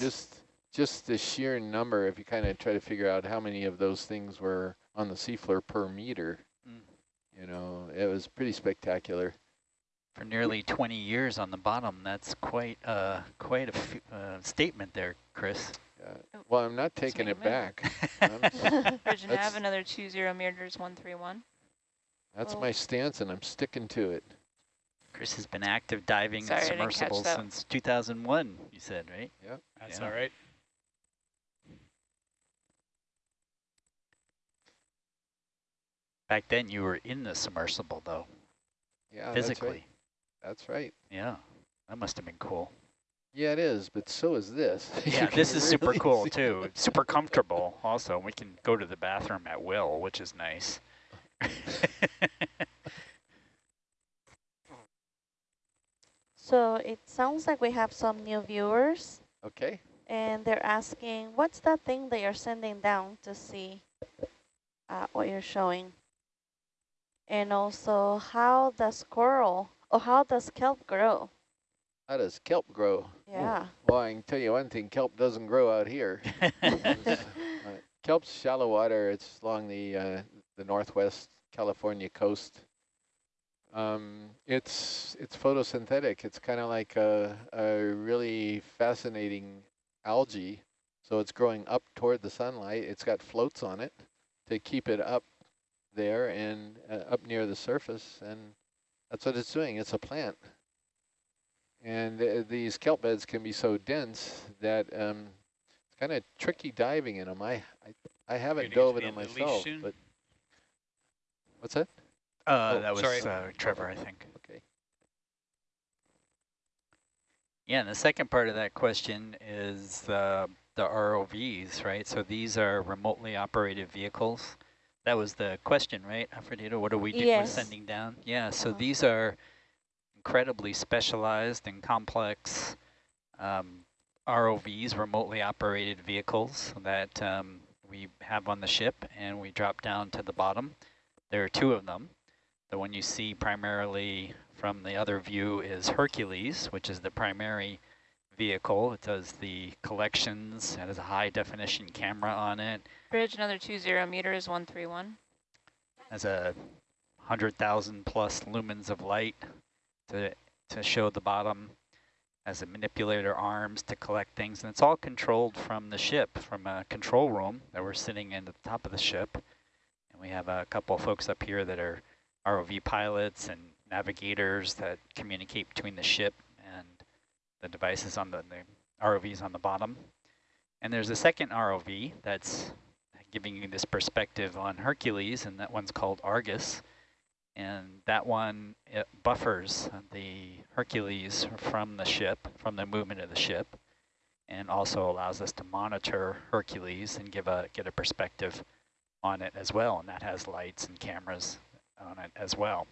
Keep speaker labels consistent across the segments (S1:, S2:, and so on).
S1: just just the sheer number, if you kind of try to figure out how many of those things were on the seafloor per meter, mm. you know, it was pretty spectacular.
S2: For nearly 20 years on the bottom, that's quite uh, quite a uh, statement there, Chris.
S1: Yeah. Well, I'm not taking it back.
S3: Virgin Ave, another two zero meters, 131.
S1: That's oh. my stance, and I'm sticking to it.
S2: Chris has been active diving Sorry, submersibles since 2001, you said, right?
S1: Yep.
S4: That's yeah. all right.
S2: Back then you were in the submersible though.
S1: Yeah,
S2: physically.
S1: That's right. That's right.
S2: Yeah, that must have been cool.
S1: Yeah, it is, but so is this.
S2: yeah, this is really super cool too. It's super comfortable also. We can go to the bathroom at will, which is nice.
S5: so it sounds like we have some new viewers.
S1: Okay.
S5: And they're asking, what's that thing that you're sending down to see uh, what you're showing? And also, how does coral, or how does kelp grow?
S1: How does kelp grow?
S5: Yeah.
S1: Well, I can tell you one thing, kelp doesn't grow out here. uh, kelp's shallow water. It's along the uh, the northwest California coast. Um, it's it's photosynthetic. It's kind of like a, a really fascinating algae. So it's growing up toward the sunlight. It's got floats on it to keep it up there and uh, up near the surface, and that's what it's doing. It's a plant. And uh, these kelp beds can be so dense that um, it's kind of tricky diving in them. I I, I haven't dove in them myself, but what's that?
S2: Uh, oh, that was uh, Trevor, I think.
S1: Okay.
S2: Yeah, and the second part of that question is the the ROVs, right? So these are remotely operated vehicles. That was the question, right, Aphrodita? What are we doing yes. sending down? Yeah, so uh these are incredibly specialized and complex um, ROVs, remotely operated vehicles that um, we have on the ship and we drop down to the bottom. There are two of them. The one you see primarily from the other view is Hercules, which is the primary vehicle. It does the collections. It has a high definition camera on it.
S3: Bridge, another two zero meters, 131.
S2: Has a 100,000 plus lumens of light to, to show the bottom as a manipulator arms to collect things. And it's all controlled from the ship, from a control room that we're sitting in at the top of the ship. And we have a couple of folks up here that are ROV pilots and navigators that communicate between the ship and the devices on the, the ROVs on the bottom. And there's a second ROV that's giving you this perspective on Hercules, and that one's called Argus and that one buffers the Hercules from the ship, from the movement of the ship, and also allows us to monitor Hercules and give a get a perspective on it as well, and that has lights and cameras on it as well.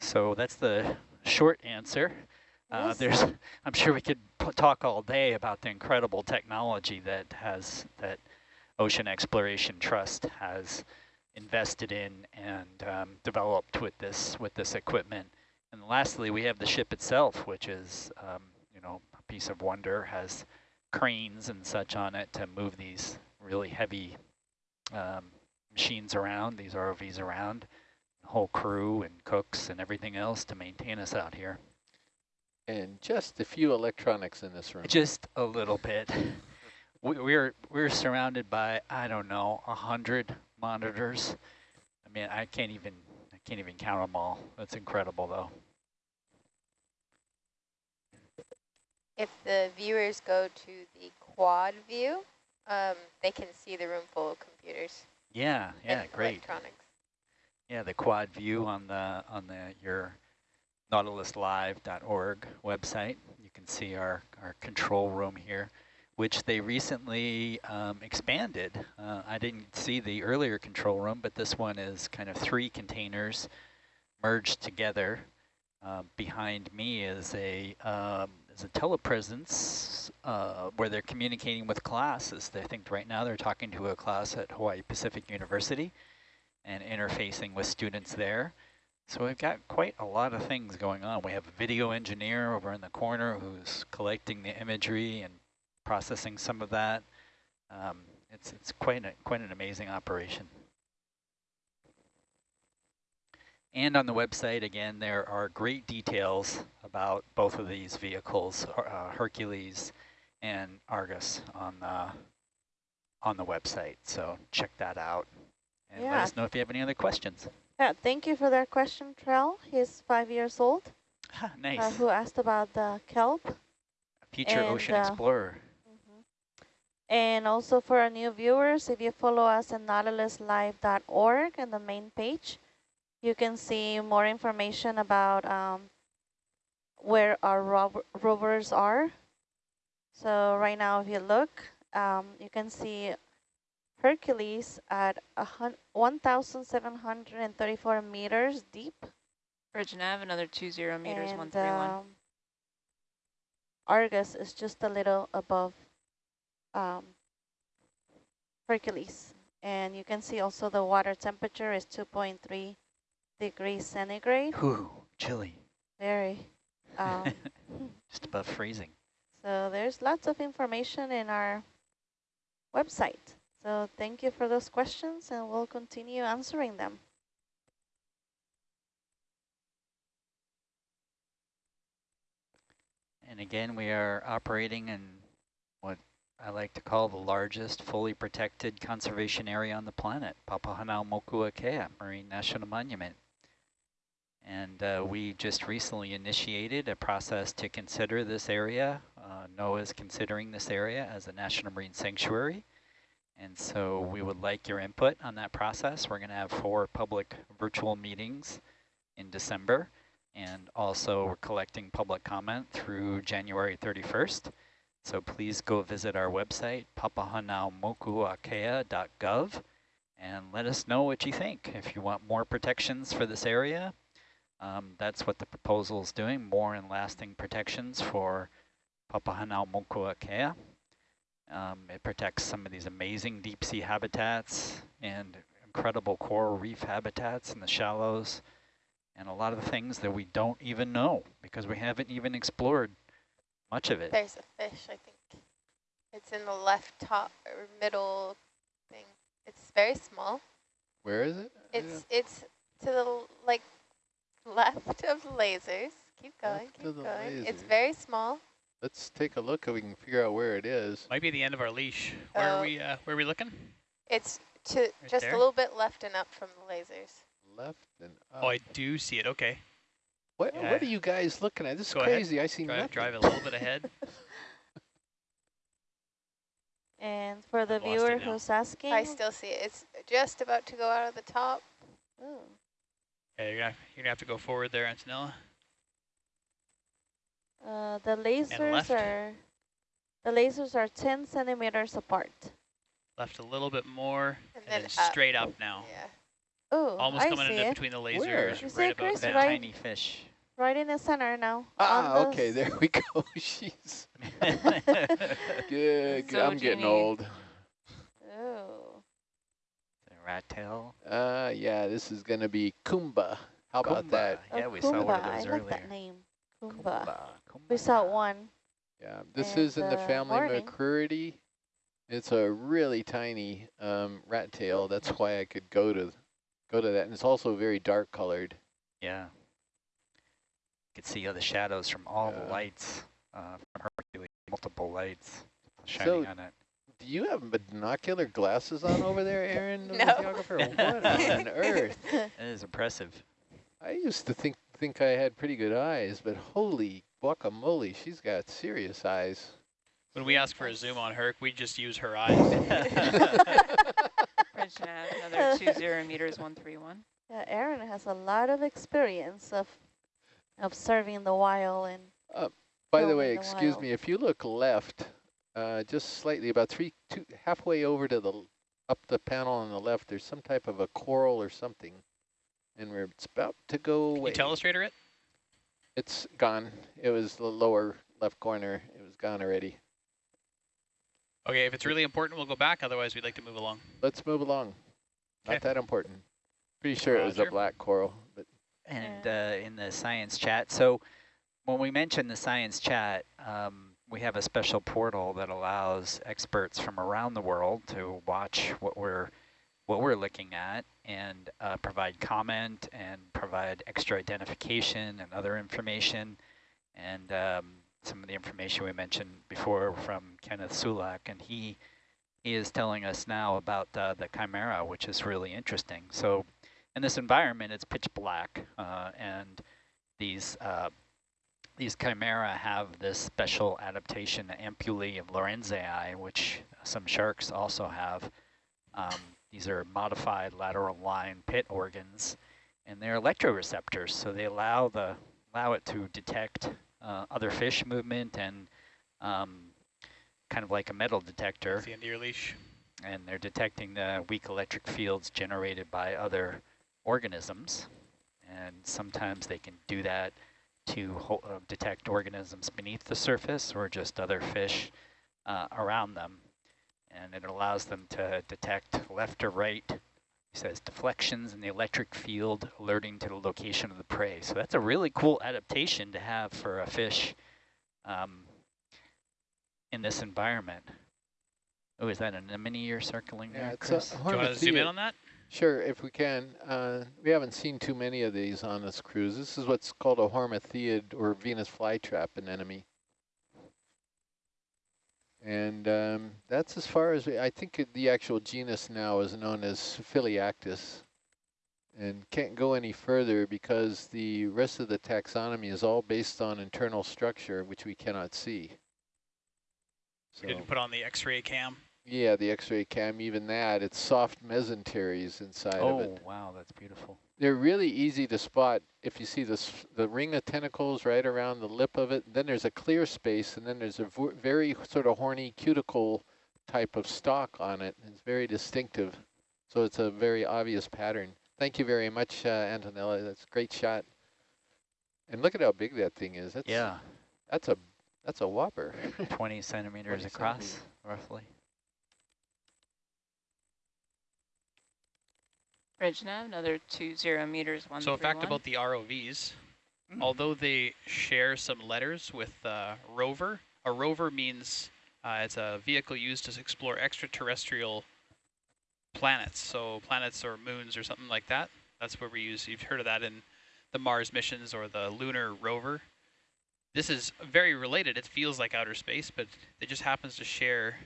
S2: So that's the short answer. Uh, there's, I'm sure we could talk all day about the incredible technology that has that Ocean Exploration Trust has invested in and um, developed with this with this equipment. And lastly, we have the ship itself, which is um, you know a piece of wonder, has cranes and such on it to move these really heavy um, machines around, these ROVs around, whole crew and cooks and everything else to maintain us out here.
S1: And just a few electronics in this room.
S2: Just a little bit. We, we're we're surrounded by I don't know a hundred monitors. I mean, I can't even I can't even count them all. That's incredible, though.
S6: If the viewers go to the quad view, um, they can see the room full of computers.
S2: Yeah, yeah, great. Electronics. Yeah, the quad view on the on the your nautiluslive.org website. You can see our our control room here which they recently um, expanded. Uh, I didn't see the earlier control room, but this one is kind of three containers merged together. Uh, behind me is a um, is a telepresence uh, where they're communicating with classes. I think right now they're talking to a class at Hawaii Pacific University and interfacing with students there. So we've got quite a lot of things going on. We have a video engineer over in the corner who's collecting the imagery and processing some of that. Um, it's it's quite a, quite an amazing operation. And on the website, again, there are great details about both of these vehicles, uh, Hercules and Argus, on the on the website. So check that out and let us know if you have any other questions.
S5: Yeah, thank you for that question, Trell. He's five years old,
S2: Ah, nice.
S5: uh, who asked about the kelp.
S2: A Future
S5: and,
S2: ocean
S5: uh,
S2: explorer.
S5: And also for our new viewers, if you follow us at nautiluslive.org and the main page, you can see more information about um, where our rov rovers are. So right now, if you look, um, you can see Hercules at a hun 1,734 meters deep.
S3: Virgin Ave, another two zero meters,
S5: and,
S3: one three one.
S5: um, Argus is just a little above um, Hercules. And you can see also the water temperature is 2.3 degrees centigrade.
S2: Whew, chilly.
S5: Very. Um,
S2: Just above freezing.
S5: so there's lots of information in our website. So thank you for those questions and we'll continue answering them.
S2: And again, we are operating in what I like to call the largest fully protected conservation area on the planet, Papahanaumokuakea Marine National Monument. And uh, we just recently initiated a process to consider this area. Uh, NOAA is considering this area as a National Marine Sanctuary. And so we would like your input on that process. We're going to have four public virtual meetings in December. And also we're collecting public comment through January 31st. So please go visit our website, papahanaumokuakea.gov, and let us know what you think. If you want more protections for this area, um, that's what the proposal is doing, more and lasting protections for Papahanaumokuakea. Um, it protects some of these amazing deep sea habitats and incredible coral reef habitats in the shallows and a lot of the things that we don't even know because we haven't even explored much of it.
S6: There's a fish, I think. It's in the left top or middle thing. It's very small.
S1: Where is it? I
S6: It's it's to the like left of lasers. Keep going,
S1: Left
S6: keep
S1: of the
S6: going. It's very small.
S1: Let's take a look if we can figure out where it is.
S4: Might be the end of our leash. Where
S6: Oh.
S4: are we? Uh, where are we looking?
S6: It's to just
S4: there?
S6: a little bit left and up from the lasers.
S1: Left and up.
S4: Oh, I do see it. Okay,
S1: what,
S4: yeah.
S1: what are you guys looking at? This is
S4: Go ahead.
S1: crazy. I see
S4: drive,
S1: nothing.
S4: drive a little bit ahead.
S5: And for the
S4: I've
S5: viewer who's asking,
S6: I still see it. It's just about to go out of the top.
S5: Ooh.
S4: Yeah, you're gonna, you're gonna have to go forward there, Antonella.
S5: Uh, the lasers are the lasers are 10 centimeters apart.
S4: Left a little bit more,
S6: And
S4: and,
S6: then
S4: then
S6: up.
S4: straight up now.
S6: Yeah.
S5: Oh,
S4: Almost
S5: I
S4: coming
S5: see
S4: into
S5: it.
S4: between the lasers,
S5: You
S4: right
S5: it,
S4: above
S5: Chris?
S2: That
S5: right-
S2: tiny fish.
S5: Right in the center now.
S1: Ah,
S5: on
S1: okay, there we go. Jeez. Good, good.
S3: So
S1: I'm getting
S3: Jeannie-
S1: old.
S5: Oh.
S2: The rat tail.
S1: Uh, yeah, this is going to be Kumba. How about that?
S2: Kumba. Yeah,
S5: Oh,
S2: we saw one of those
S5: I like
S2: earlier.
S5: that name. Kumba.
S2: Kumba.
S5: We saw one.
S1: Yeah, this
S5: And,
S1: is in the
S5: uh,
S1: family
S5: morning.
S1: Macrouridae. It's a really tiny um, rat tail. That's why I could go to go to that. And it's also very dark colored.
S2: Yeah. You could see all the shadows from all the lights uh, from Hercules, multiple lights
S1: So-
S2: shining on it.
S1: Do you have binocular glasses on over there, Aaron? the
S6: No.
S1: videographer? What on earth?
S2: It is impressive.
S1: I used to think think I had pretty good eyes, but holy guacamole, she's got serious eyes.
S4: When we ask for a zoom on Herc, we just use her eyes.
S3: Another two zero meters, one three one.
S5: Yeah, Aaron has a lot of experience of observing the wild and
S1: By the way,
S5: the
S1: excuse
S5: wild.
S1: me, if you look left, uh, just slightly, about three, two, halfway over to the, up the panel on the left, there's some type of a coral or something. And we're, it's about to go away.
S4: Can
S1: away.
S4: you telestrator it?
S1: It's gone. It was the lower left corner. It was gone already.
S4: Okay, if it's really important, we'll go back. Otherwise, we'd like to move along.
S1: Let's move along. Not that important. Pretty sure it was a black coral, but
S2: And uh, in the science chat, so when we mention the science chat, um, we have a special portal that allows experts from around the world to watch what we're what we're looking at and uh, provide comment and provide extra identification and other information and um, some of the information we mentioned before from Kenneth Sulak and he he is telling us now about uh, the chimera which is really interesting so in this environment it's pitch black uh, and these uh, these chimera have this special adaptation, the ampullae of Lorenzini, which some sharks also have. Um, these are modified lateral line pit organs, and they're electroreceptors, so they allow the allow it to detect uh, other fish movement and um, kind of like a metal detector.
S4: The end of your leash.
S2: And they're detecting the weak electric fields generated by other organisms, and sometimes they can do that to uh, detect organisms beneath the surface or just other fish uh, around them. And it allows them to detect left or right, he says deflections in the electric field alerting to the location of the prey. So that's a really cool adaptation to have for a fish um, in this environment. Oh, is that an anemone you're circling
S1: yeah,
S2: there, Chris?
S4: Do you want to zoom in on that?
S1: Sure, if we can. Uh, we haven't seen too many of these on this cruise. This is what's called a hormathiid or Venus flytrap anemone. And um, that's as far as we, I think the actual genus now is known as Phelliactis and can't go any further because the rest of the taxonomy is all based on internal structure, which we cannot see.
S4: So. didn't put on the X-ray cam.
S1: Yeah, the X-ray cam, even that, it's soft mesenteries inside oh, of it.
S2: Oh, wow, that's beautiful.
S1: They're really easy to spot if you see this, the ring of tentacles right around the lip of it. Then there's a clear space, and then there's a very sort of horny cuticle type of stalk on it. It's very distinctive, so it's a very obvious pattern. Thank you very much, uh, Antonella. That's a great shot. And look at how big that thing is. That's,
S2: yeah.
S1: That's a that's a whopper.
S2: 20 centimeters 20 across, centimeters. roughly.
S3: Bridge nav, another two zero meters, one
S4: So a fact one. about the ROVs, mm. although they share some letters with uh, rover, a rover means uh, it's a vehicle used to explore extraterrestrial planets. So planets or moons or something like that. That's where we use, you've heard of that in the Mars missions or the lunar rover. This is very related. It feels like outer space, but it just happens to share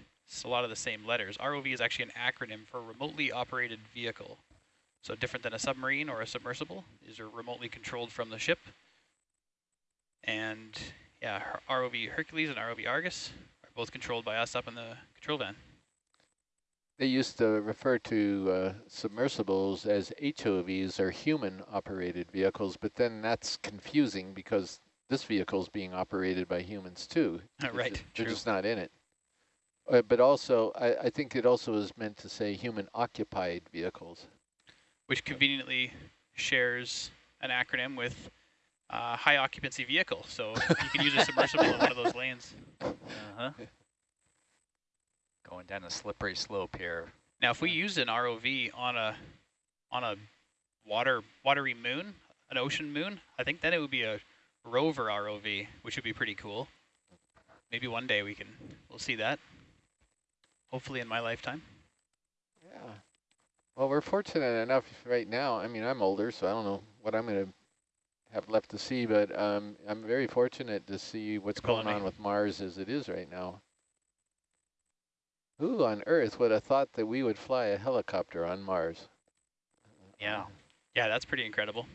S4: a lot of the same letters. ROV is actually an acronym for remotely operated vehicle. So different than a submarine or a submersible. These are remotely controlled from the ship. And yeah, ROV Hercules and ROV Argus are both controlled by us up in the control van.
S1: They used to refer to uh, submersibles as HOVs or human operated vehicles, but then that's confusing because this vehicle is being operated by humans too.
S4: right,
S1: just, They're just not in it. Uh, but also, I, I think it also is meant to say human occupied vehicles
S4: which conveniently shares an acronym with uh, high occupancy vehicle. So you can use a submersible in one of those lanes.
S2: Uh-huh. Going down a slippery slope here.
S4: Now, if we used an ROV on a on a water watery moon, an ocean moon, I think then it would be a rover ROV, which would be pretty cool. Maybe one day we can we'll see that. Hopefully in my lifetime.
S1: Yeah. Well, we're fortunate enough right now. I mean, I'm older, so I don't know what I'm going to have left to see, but um, I'm very fortunate to see what's going on with Mars as it is right now. Who on Earth would have thought that we would fly a helicopter on Mars?
S4: Yeah. Yeah, that's pretty incredible.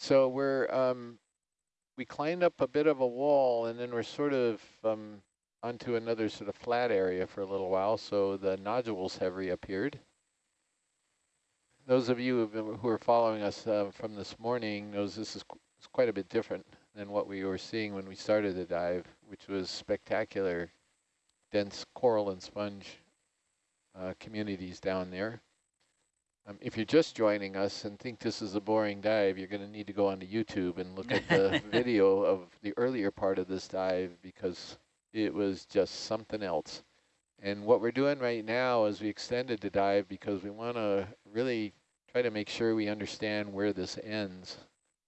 S1: So we're um, we climbed up a bit of a wall and then we're sort of um, onto another sort of flat area for a little while. So the nodules have reappeared. Those of you been, who are following us uh, from this morning knows this is qu quite a bit different than what we were seeing when we started the dive, which was spectacular, dense coral and sponge uh, communities down there. Um, if you're just joining us and think this is a boring dive, you're going to need to go onto YouTube and look at the video of the earlier part of this dive because it was just something else. And what we're doing right now is we extended the dive because we want to really try to make sure we understand where this ends,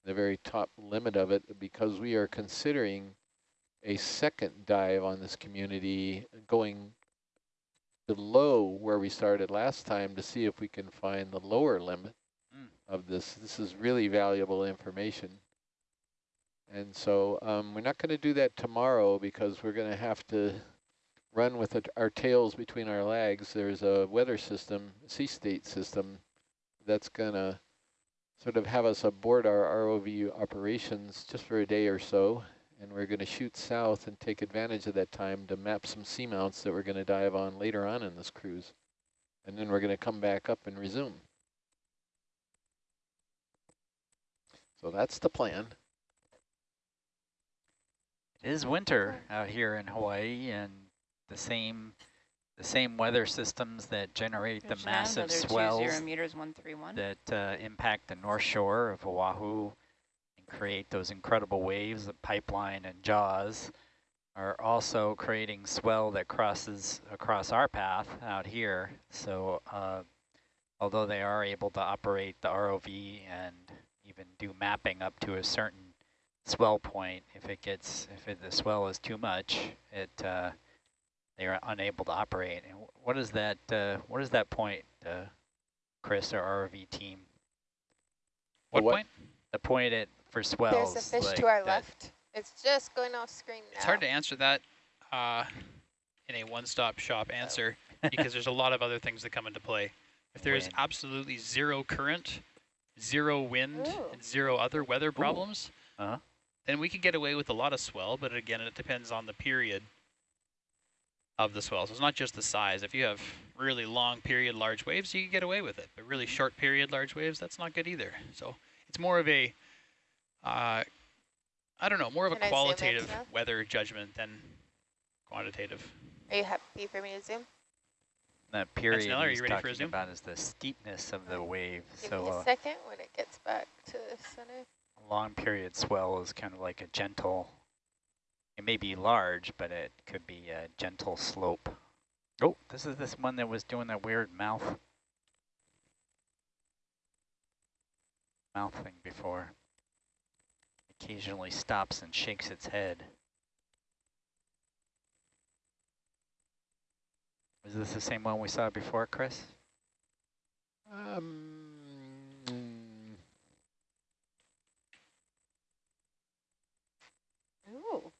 S1: the very top limit of it, because we are considering a second dive on this community going below where we started last time to see if we can find the lower limit
S2: Mm.
S1: of this. This is really valuable information. And so um, we're not going to do that tomorrow because we're going to have to run with it, our tails between our legs. There's a weather system, sea state system, that's going to sort of have us aboard our ROV operations just for a day or so. And we're going to shoot south and take advantage of that time to map some seamounts that we're going to dive on later on in this cruise. And then we're going to come back up and resume. So that's the plan.
S2: It is winter out here in Hawaii, and the same the same weather systems that generate the
S3: Bridge
S2: massive
S3: another two
S2: swells
S3: meters, one three one.
S2: that uh, impact the north shore of Oahu and create those incredible waves of pipeline and jaws are also creating swell that crosses across our path out here. So uh, although they are able to operate the ROV and even do mapping up to a certain swell point, if it gets, if it, the swell is too much, it uh, they are unable to operate. And what is that? Uh, what is that point, uh, Chris, our ROV team?
S4: What,
S1: what?
S4: point?
S2: The point at for swells.
S6: There's a fish
S2: like
S6: to our left. It's just going off screen now.
S4: It's hard to answer that uh, in a one-stop shop answer because there's a lot of other things that come into play. If there's
S2: Wind.
S4: absolutely zero current, zero wind,
S6: Ooh.
S4: and zero other weather problems,
S2: Uh-huh.
S4: then we could get away with a lot of swell, but again, it depends on the period of the swell. So it's not just the size. If you have really long period large waves, you can get away with it. But really short period large waves, that's not good either. So it's more of a, uh, I don't know, more of
S6: Can
S4: a
S6: I zoom in
S4: qualitative weather judgment than quantitative.
S6: Are you happy for me to zoom?
S2: That period
S4: Nell, are
S2: he's
S4: you ready for a
S2: talking
S4: zoom?
S2: about is the steepness of the wave.
S6: Give
S2: so
S6: me a
S2: uh,
S6: second when it gets back to the center.
S2: a long period swell is kind of like a gentle, it may be large, but it could be a gentle slope. Oh, this is this one that was doing that weird mouth, mouth thing before. Occasionally stops and shakes its head. Is this the same one we saw before, Chris?
S1: Um,
S6: Ooh.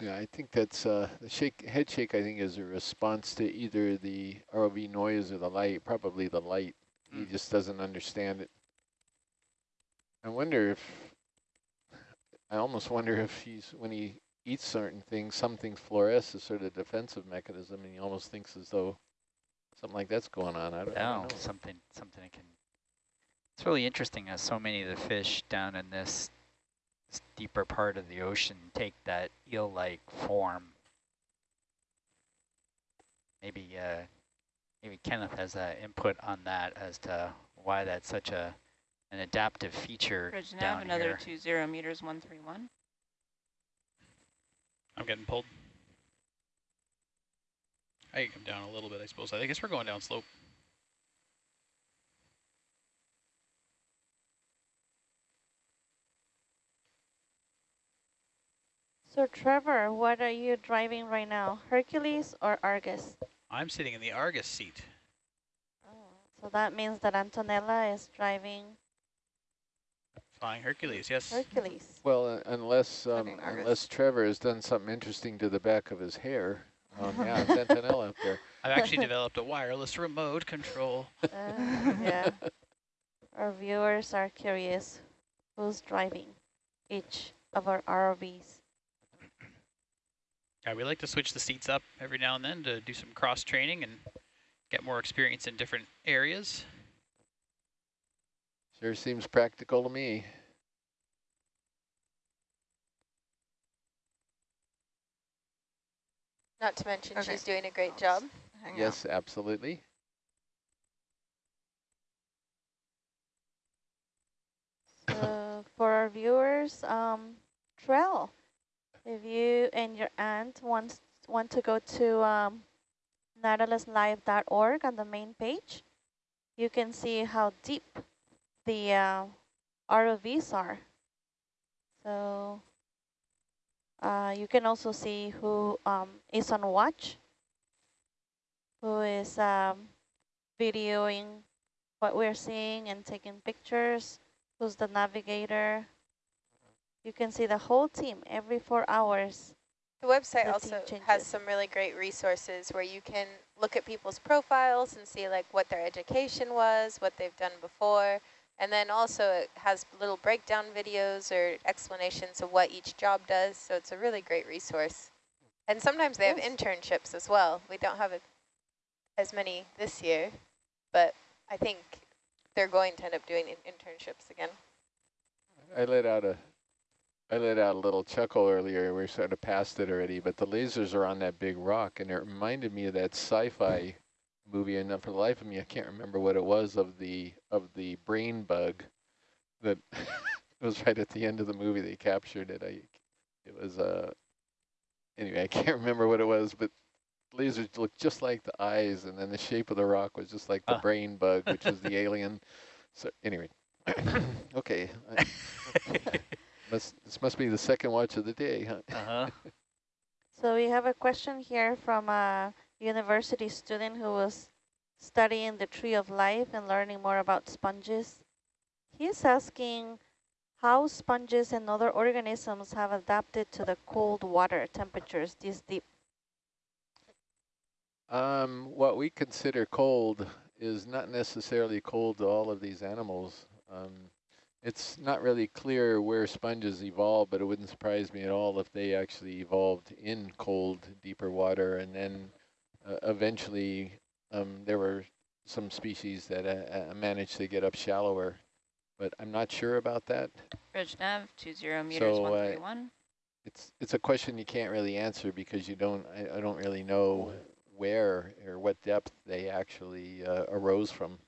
S1: yeah, I think that's uh, the shake, head shake. I think is a response to either the ROV noise or the light. Probably the light. He just doesn't understand it. I wonder if. I almost wonder if he's when he eats certain things, some things fluoresce as sort of defensive mechanism, and he almost thinks as though something like that's going on. I don't, I don't know.
S2: something something that can. It's really interesting how so many of the fish down in this, this deeper part of the ocean take that eel-like form. Maybe uh, maybe Kenneth has uh, input on that as to why that's such a an adaptive feature
S3: Bridge nav,
S2: down
S3: another
S2: here.
S3: two zero meters, one three one.
S4: I'm getting pulled. I can come down a little bit, I suppose. I guess we're going down slope.
S5: So Trevor, what are you driving right now? Hercules or Argus?
S4: I'm sitting in the Argus seat.
S5: Oh, so that means that Antonella is driving
S4: Flying Hercules, yes.
S5: Hercules.
S1: Well, uh, unless um, unless Trevor has done something interesting to the back of his hair. Um, yeah, it's Antonella up there.
S4: I've actually developed a wireless remote control.
S5: Uh, yeah. Our viewers are curious who's driving each of our ROVs.
S4: Yeah, we like to switch the seats up every now and then to do some cross training and get more experience in different areas.
S1: Sure seems practical to me.
S6: Not to mention
S3: Okay.
S6: she's doing a great job.
S3: Hang
S1: yes, absolutely.
S5: So for our viewers, um, Trell, If you and your aunt wants want to go to um, nautiluslive.org on the main page, you can see how deep the uh, ROVs are. So uh, you can also see who um, is on watch, who is um, videoing what we're seeing and taking pictures, who's the navigator. You can see the whole team every four hours.
S6: The website
S5: The
S6: also has some really great resources where you can look at people's profiles and see like what their education was, what they've done before, and then also it has little breakdown videos or explanations of what each job does. So it's a really great resource. And sometimes they have internships as well. We don't have a, as many this year, but I think they're going to end up doing internships again.
S1: I let out a, I let out a little chuckle earlier. We are sort of past it already, but the lasers are on that big rock, and it reminded me of that sci-fi movie. And for the life of me, I can't remember what it was of the of the brain bug that it was right at the end of the movie. They captured it. I, it was uh. Anyway, I can't remember what it was, but lasers looked just like the eyes, and then the shape of the rock was just like the
S2: Ah.
S1: brain bug, which was the alien. So anyway, okay. I- must, this must be the second watch of the day, huh?
S2: Uh-huh.
S5: So we have a question here from a university student who was studying the tree of life and learning more about sponges. He's asking how sponges and other organisms have adapted to the cold water temperatures this deep.
S1: Um, what we consider cold is not necessarily cold to all of these animals. Um, it's not really clear where sponges evolved, but it wouldn't surprise me at all if they actually evolved in cold, deeper water, and then uh, eventually um, there were some species that uh, uh, managed to get up shallower, but I'm not sure about that.
S3: Bridge 20 meters,
S1: So, uh,
S3: 131.
S1: It's it's a question you can't really answer because you don't I, I don't really know where or what depth they actually uh, arose from.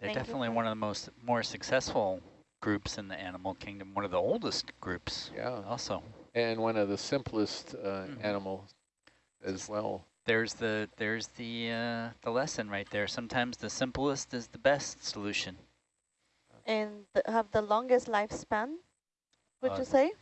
S2: They're
S5: Thank
S2: definitely
S5: for-
S2: one of the most more successful groups in the animal kingdom, one of the oldest groups
S1: Yeah,
S2: also.
S1: and one of the simplest uh,
S2: Mhm.
S1: animals as well.
S2: There's the there's the uh, the lesson right there. Sometimes the simplest is the best solution.
S5: And th have the longest lifespan, would
S2: Uh,
S5: you say?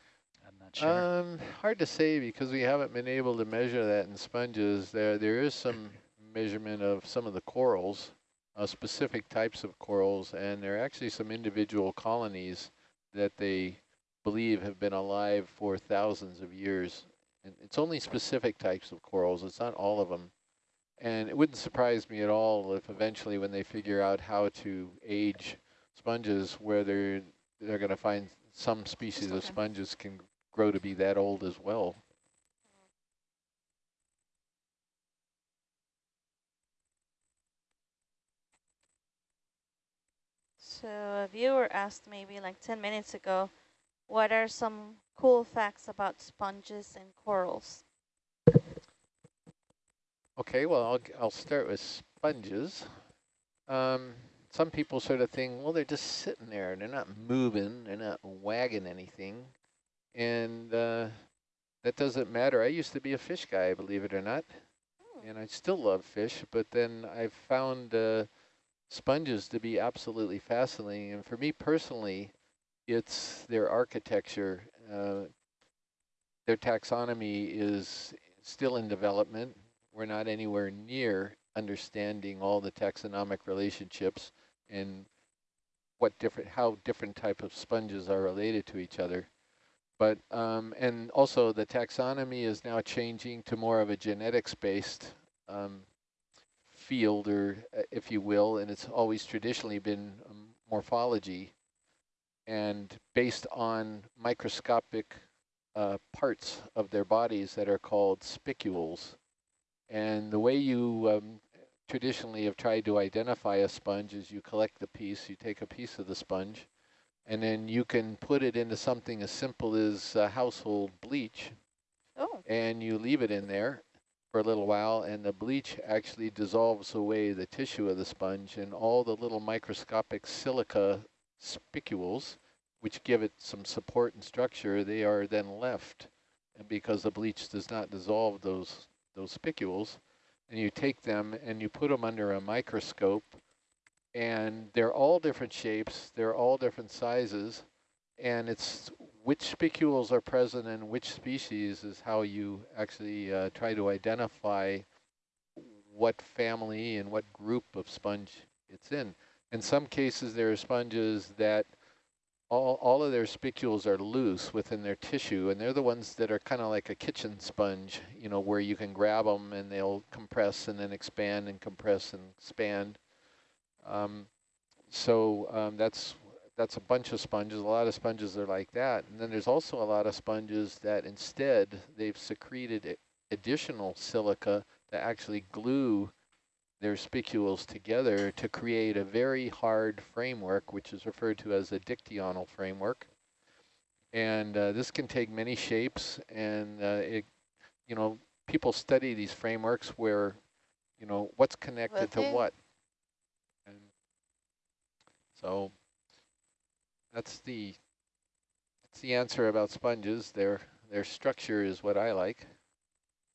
S2: I'm not sure.
S1: Um, hard to say because we haven't been able to measure that in sponges. There there is some measurement of some of the corals, uh, specific types of corals, and there are actually some individual colonies that they believe have been alive for thousands of years. And it's only specific types of corals, it's not all of them. And it wouldn't surprise me at all if eventually when they figure out how to age sponges, where they're, they're going to find some species of sponges can grow to be that old as well.
S5: So a viewer asked maybe like 10 minutes ago, what are some cool facts about sponges and corals?
S1: Okay, well, I'll, I'll start with sponges. Um, some people sort of think, well, they're just sitting there. They're not moving. They're not wagging anything. And uh, that doesn't matter. I used to be a fish guy, believe it or not. And I still love fish, but then I've found uh, sponges to be absolutely fascinating. And for me personally, it's their architecture. Uh, their taxonomy is still in development. We're not anywhere near understanding all the taxonomic relationships and what different, how different type of sponges are related to each other. But, um, and also the taxonomy is now changing to more of a genetics-based um, field, or uh, if you will, and it's always traditionally been um, morphology. And based on microscopic uh, parts of their bodies that are called spicules. And the way you um, traditionally have tried to identify a sponge is you collect the piece, you take a piece of the sponge, and then you can put it into something as simple as uh, household bleach,
S5: Oh,
S1: and you leave it in there for a little while, and the bleach actually dissolves away the tissue of the sponge, and all the little microscopic silica spicules which give it some support and structure, they are then left. And because the bleach does not dissolve those, those spicules, and you take them and you put them under a microscope, and they're all different shapes, they're all different sizes, and it's which spicules are present in which species is how you actually uh, try to identify what family and what group of sponge it's in. In some cases, there are sponges that all, all of their spicules are loose within their tissue, and they're the ones that are kind of like a kitchen sponge, you know, where you can grab them and they'll compress and then expand and compress and expand. Um, so um, that's that's a bunch of sponges. A lot of sponges are like that. And then there's also a lot of sponges that instead they've secreted additional silica to actually glue their spicules together to create a very hard framework, which is referred to as a dictyonal framework. And uh, this can take many shapes, and uh, it, you know, people study these frameworks where, you know, what's connected to what. And so that's the that's the answer about sponges. Their their structure is what I like.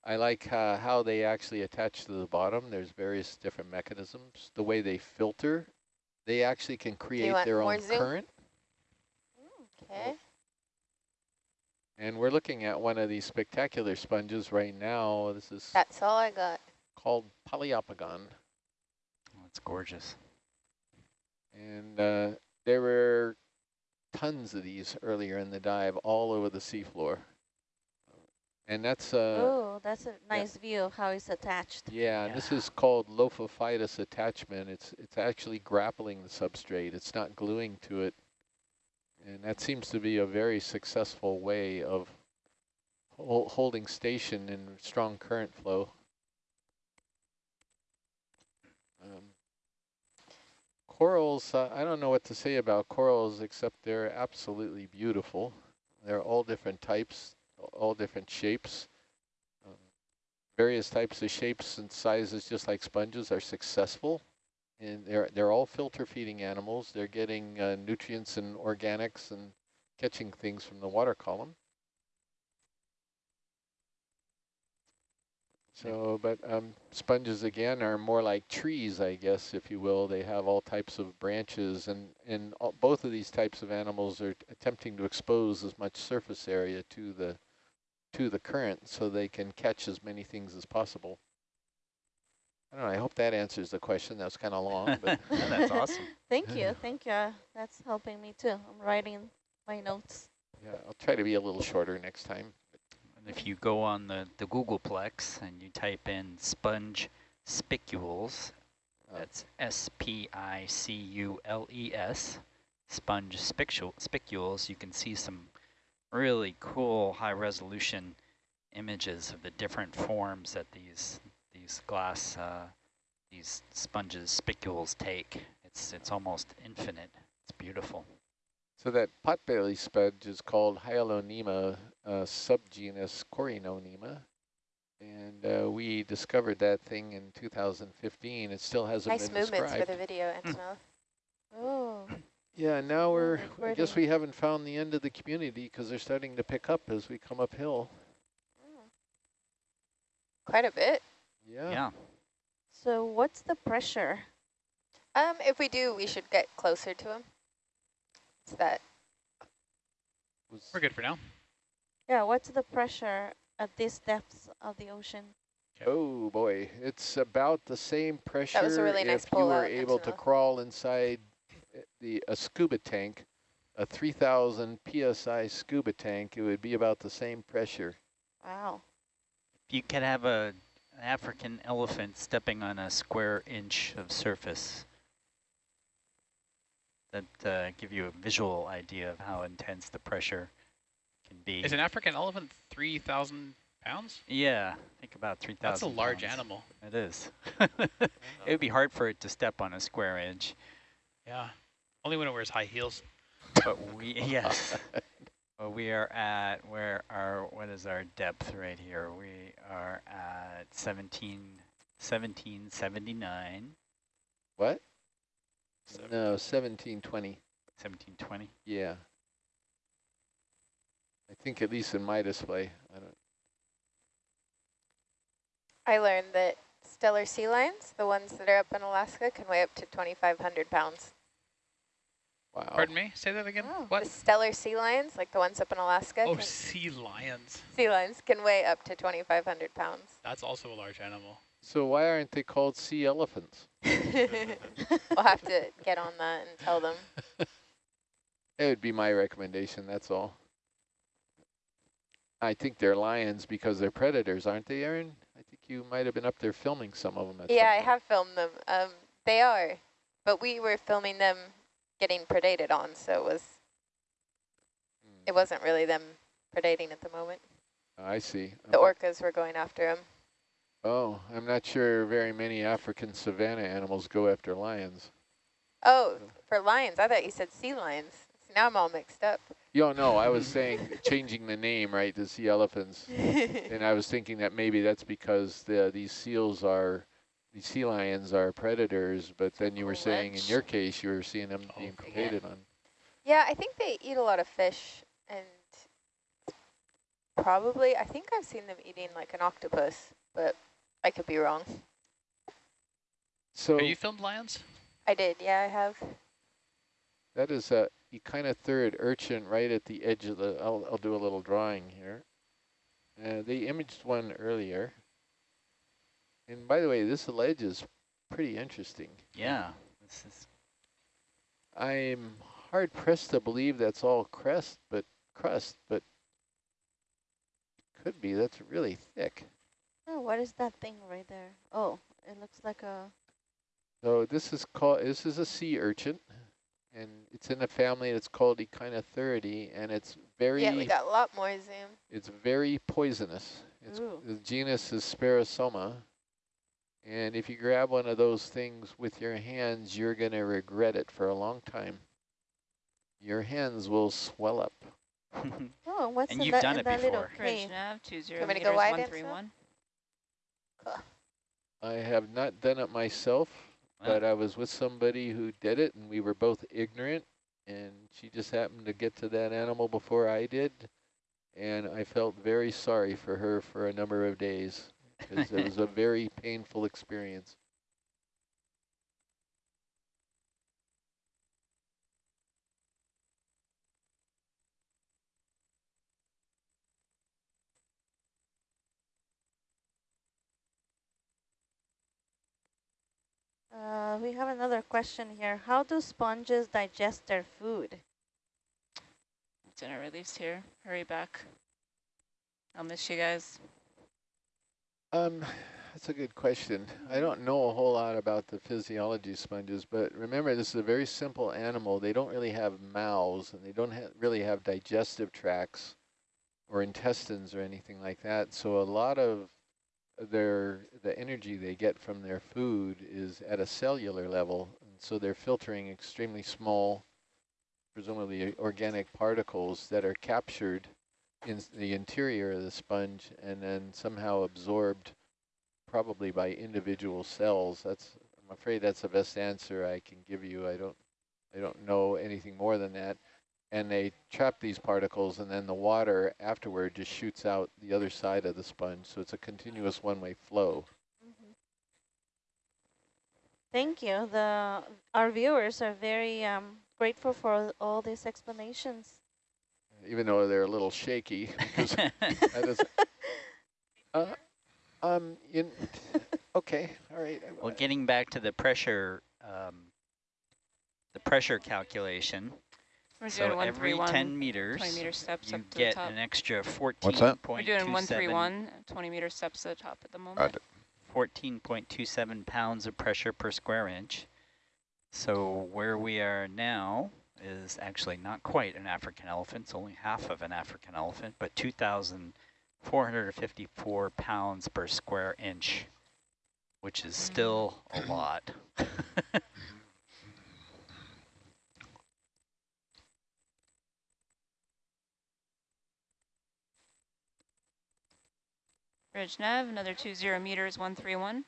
S1: I like uh, how they actually attach to the bottom. There's various different mechanisms. The way they filter, they actually can create their own zoom? current.
S6: Okay.
S1: And we're looking at one of these spectacular sponges right now. This is
S6: That's all I got.
S1: Called Poliopogon.
S2: Oh, it's gorgeous.
S1: And uh, there were tons of these earlier in the dive all over the seafloor. And that's uh
S5: Oh, that's a nice yeah. view of how it's attached.
S1: Yeah, yeah, this is called lophophytous attachment. It's it's actually grappling the substrate. It's not gluing to it. And that seems to be a very successful way of hol holding station in strong current flow. Um, corals, uh, I don't know what to say about corals except they're absolutely beautiful. They're all different types all different shapes. Um, various types of shapes and sizes, just like sponges, are successful. And they're, they're all filter feeding animals. They're getting uh, nutrients and organics and catching things from the water column. So, but um, sponges again are more like trees, I guess, if you will. They have all types of branches, and and all, both of these types of animals are attempting to expose as much surface area to the to the current so they can catch as many things as possible. I don't know, I hope that answers the question. That was kind of long, but
S2: that's awesome.
S5: Thank you, thank you. That's helping me too. I'm writing my notes.
S1: Yeah, I'll try to be a little shorter next time.
S2: If you go on the, the Googleplex and you type in sponge spicules, uh. that's S-P-I-C-U-L-E-S, sponge spicules, you can see some really cool high resolution images of the different forms that these these glass uh, these sponges spicules take. It's it's almost infinite. It's beautiful.
S1: So that potbelly sponge is called Hyalonema uh, subgenus Corynonema. And uh, we discovered that thing in 2015. It still hasn't
S6: nice
S1: been
S6: described. Nice
S1: movements
S6: for the video, Antonella.
S5: oh.
S1: Yeah, now we're, I guess we haven't found the end of the community because they're starting to pick up as we come uphill.
S6: Quite a bit.
S1: Yeah.
S2: Yeah.
S5: So what's the pressure?
S6: Um, if we do, we should get closer to him. It's that.
S4: We're good for now.
S5: Yeah, what's the pressure at this depth of the ocean?
S1: Oh boy, it's about the same pressure that
S6: was a really nice
S1: if you were able to crawl inside the a scuba tank, a 3,000 psi scuba tank, it would be about the same pressure.
S5: Wow.
S2: You could have a an African elephant stepping on a square inch of surface. That uh, give you a visual idea of how intense the pressure can be.
S4: Is an African elephant 3,000 pounds?
S2: Yeah, I think about 3,000
S4: That's a large
S2: pounds.
S4: animal.
S2: It is. it would be hard for it to step on a square inch.
S4: Yeah. Only when it wears high heels.
S2: But we, yes. well, we are at, where our, what is our depth right here? We are at 17, 1779.
S1: What? No, 1720.
S2: 1720?
S1: Yeah. I think at least in my display. I don't.
S6: I learned that Steller sea lions, the ones that are up in Alaska, can weigh up to 2,500 pounds.
S1: Wow.
S4: Pardon me? Say that again.
S5: Oh.
S4: What?
S6: The Steller sea lions, like the ones up in Alaska,
S4: Oh, sea lions.
S6: sea lions can weigh up to 2,500 pounds.
S4: That's also a large animal.
S1: So why aren't they called sea elephants?
S6: we'll have to get on that and tell them.
S1: It would be my recommendation, that's all. I think they're lions because they're predators, aren't they, Aaron? I think you might have been up there filming some of them. At
S6: Yeah, I have filmed them. Um, they are, but we were filming them getting predated on, so it was
S1: Hmm,
S6: it wasn't really them predating at the moment.
S1: I see.
S6: The
S1: Okay.
S6: orcas were going after them.
S1: Oh, I'm not sure very many African savanna animals go after lions.
S6: Oh,
S1: So-
S6: for lions, I thought you said sea lions. So now I'm all mixed up.
S1: Yo, no, I was saying changing the name, right, to sea elephants. And I was thinking that maybe that's because the these seals are, these sea lions are predators, but then you were saying in your case you were seeing them being
S4: Oh,
S1: predated on.
S6: yeah, I think they eat a lot of fish and probably, I think I've seen them eating like an octopus, but I could be wrong.
S1: So
S4: Have you filmed lions?
S6: I did, yeah, I have.
S1: that is a echinothuriid urchin right at the edge of the, I'll, I'll do a little drawing here. Uh, they imaged one earlier. And by the way, this ledge is pretty interesting.
S2: Yeah. This is
S1: I'm hard pressed to believe that's all crust, but crust, but could be. That's really thick.
S5: Oh, what is that thing right there? Oh, it looks like a.
S1: So this is called. This is a sea urchin, and it's in a family that's called Echinothuriidae, and it's very.
S6: Yeah, we got a lot more zoom.
S1: It's very poisonous. It's
S5: Ooh.
S1: the genus is Sperosoma, and if you grab one of those things with your hands, you're gonna regret it for a long time. Your hands will swell up.
S5: Oh, what's
S2: And
S5: in
S2: you've
S5: that,
S2: done
S5: in
S2: it
S5: that
S2: before.
S3: Bridge
S5: cave?
S3: nav, two zero
S6: Want me to
S3: meters,
S6: go wide,
S3: one
S6: Anselm?
S3: three one.
S1: I have not done it myself, but I was with somebody who did it, and we were both ignorant, and she just happened to get to that animal before I did, and I felt very sorry for her for a number of days, because it was a very painful experience.
S5: Uh, we have another question here. How do sponges digest their food?
S3: Dinner release here. Hurry back. I'll miss you guys.
S1: Um, that's a good question. I don't know a whole lot about the physiology of sponges, but remember this is a very simple animal. They don't really have mouths, and they don't ha really have digestive tracts or intestines or anything like that. So a lot of their the energy they get from their food is at a cellular level, and so they're filtering extremely small, presumably organic particles that are captured in the interior of the sponge and then somehow absorbed probably by individual cells. That's I'm afraid that's the best answer I can give you. I don't I don't know anything more than that. And they trap these particles and then the water afterward just shoots out the other side of the sponge. So it's a continuous one-way flow.
S5: Thank you. The our viewers are very um, grateful for all these explanations.
S1: Even though they're a little shaky because that is uh, um in okay, all right.
S2: well, getting back to the pressure, um, the pressure calculation.
S3: We're
S2: So
S3: doing one
S2: every
S3: three one.
S2: 10 meters,
S3: 20 meter steps
S2: you
S3: up to the
S2: get
S3: top.
S2: an extra 14.27
S7: What's that?
S3: We're doing one three one. 20 meter steps to the top at the moment.
S2: 14.27 pounds of pressure per square inch. So where we are now is actually not quite an African elephant, it's only half of an African elephant, but 2,454 pounds per square inch, which is mm-hmm. still a lot.
S3: Mm-hmm. Ridge Nav, another 20 meters, 131.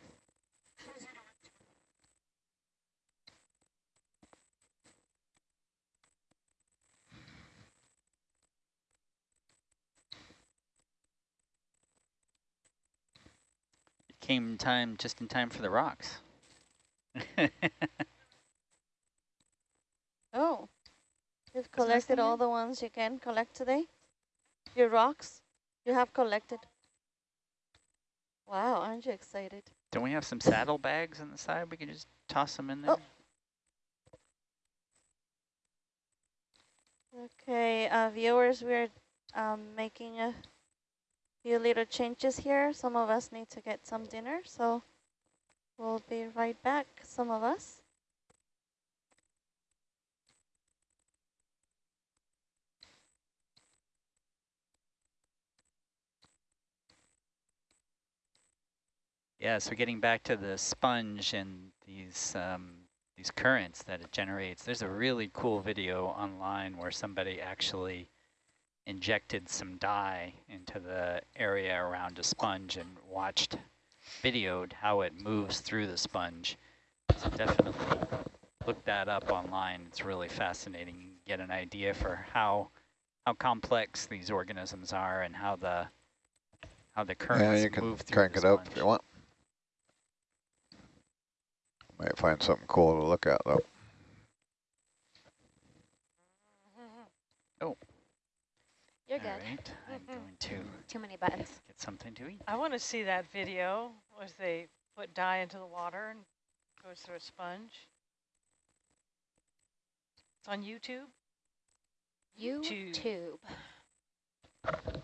S3: It
S2: came time, just in time for the rocks.
S5: oh, you've collected all the ones you can collect today? Your rocks you have collected? Wow, aren't you excited?
S2: Don't we have some saddlebags on the side? We can just toss them in there.
S5: Oh. Okay, uh, viewers, we're um, making a few little changes here. Some of us need to get some dinner, so we'll be right back, some of us.
S2: Yeah, so getting back to the sponge and these um, these currents that it generates, there's a really cool video online where somebody actually injected some dye into the area around a sponge and watched, videoed how it moves through the sponge. So definitely look that up online. It's really fascinating. You get an idea for how how complex these organisms are and how the how the currents
S7: Yeah, you can
S2: move through
S7: crank it up if you want. Might find something cool to look at though. Oh.
S8: You're
S2: All
S8: good.
S2: right, I'm going to
S8: Too many buttons.
S2: get something to eat.
S9: I want to see that video, was they put dye into the water and goes through a sponge. It's on YouTube. YouTube.
S8: YouTube.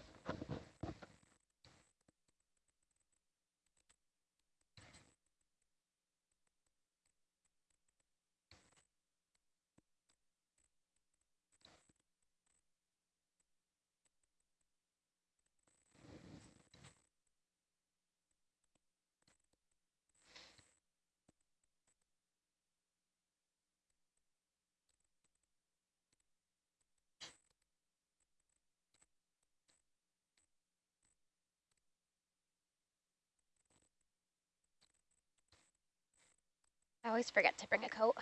S8: I always forget to bring a coat.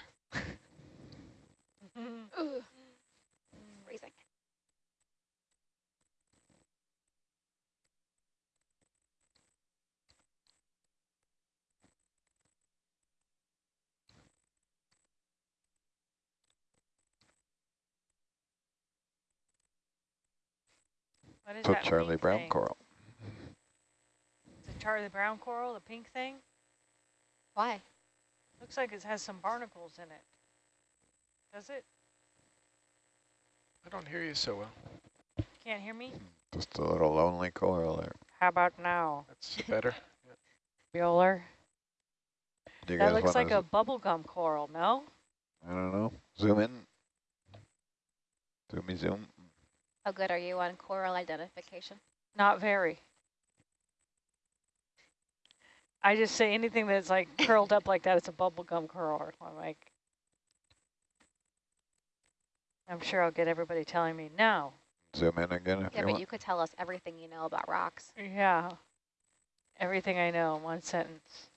S8: Mm-hmm. Ooh. Mm-hmm. Freezing.
S9: What is
S7: So
S9: that
S7: Charlie
S9: pink
S7: Brown
S9: thing?
S7: coral.
S9: Is it Charlie Brown coral, the pink thing?
S8: Why?
S9: Looks like it has some barnacles in it. Does it?
S10: I don't hear you so well.
S9: Can't hear me?
S7: Hmm, just a little lonely coral there.
S9: How about now?
S10: That's better.
S9: Bueller? That looks like
S7: to,
S9: a bubblegum coral, no?
S7: I don't know, zoom in? Zoomy zoom.
S8: How good are you on coral identification?
S9: Not very. I just say anything that's like curled up like that, it's a bubblegum curl. I'm like, I'm sure I'll get everybody telling me, no.
S7: Zoom in again if
S8: Yeah,
S7: you
S8: but
S7: want.
S8: you could tell us everything you know about rocks.
S9: Yeah. Everything I know in one sentence.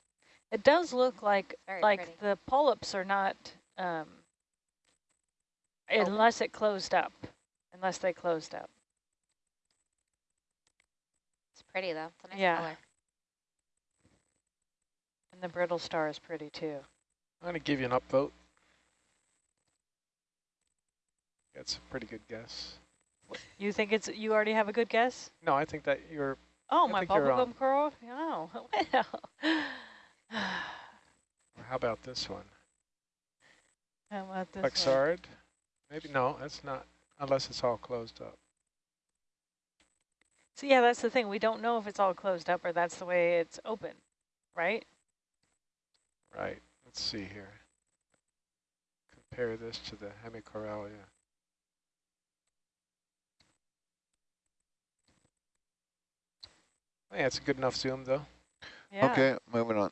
S9: It does look like
S8: Very
S9: like
S8: pretty.
S9: the polyps are not um
S8: Open.
S9: unless it closed up. Unless they closed up.
S8: It's pretty though. It's a nice
S9: Yeah.
S8: color.
S9: And the brittle star is pretty too.
S10: I'm going to give you an upvote. That's a pretty good guess.
S9: You think it's you already have a good guess?
S10: No, I think that you're,
S9: Oh,
S10: I
S9: my bubblegum coral? Oh, well.
S10: how about this one?
S9: How about this one?
S10: Plexard? Maybe, no, that's not, unless it's all closed up.
S9: So yeah, that's the thing. We don't know if it's all closed up or that's the way it's open, right?
S10: Right, let's see here. Compare this to the Hemicorallium. Oh, yeah, it's a good enough zoom though.
S9: Yeah.
S7: Okay, moving on.